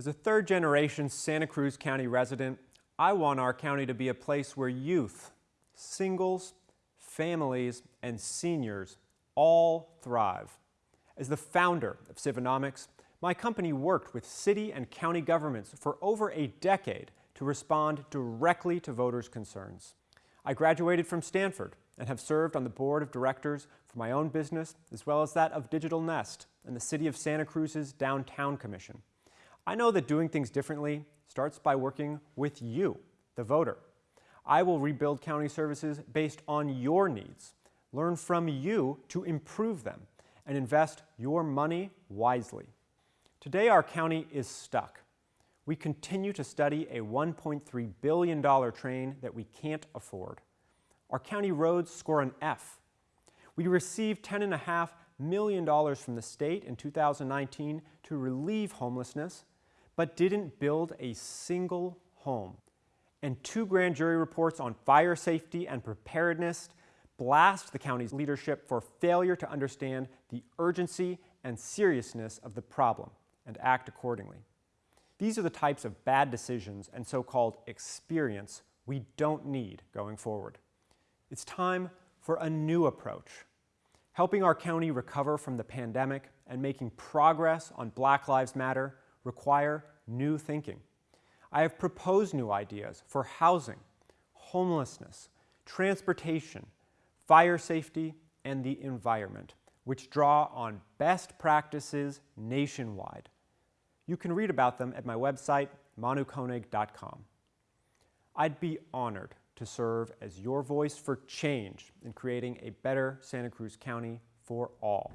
As a third generation Santa Cruz County resident, I want our county to be a place where youth, singles, families, and seniors all thrive. As the founder of Civinomics, my company worked with city and county governments for over a decade to respond directly to voters' concerns. I graduated from Stanford and have served on the board of directors for my own business as well as that of Digital Nest and the City of Santa Cruz's Downtown Commission. I know that doing things differently starts by working with you, the voter. I will rebuild county services based on your needs, learn from you to improve them, and invest your money wisely. Today our county is stuck. We continue to study a $1.3 billion train that we can't afford. Our county roads score an F. We receive $10.5 million dollars from the state in 2019 to relieve homelessness, but didn't build a single home. And two grand jury reports on fire safety and preparedness blast the county's leadership for failure to understand the urgency and seriousness of the problem and act accordingly. These are the types of bad decisions and so-called experience we don't need going forward. It's time for a new approach, helping our county recover from the pandemic and making progress on Black Lives Matter require new thinking. I have proposed new ideas for housing, homelessness, transportation, fire safety, and the environment, which draw on best practices nationwide. You can read about them at my website, manukoenig.com. I'd be honored to serve as your voice for change in creating a better Santa Cruz County for all.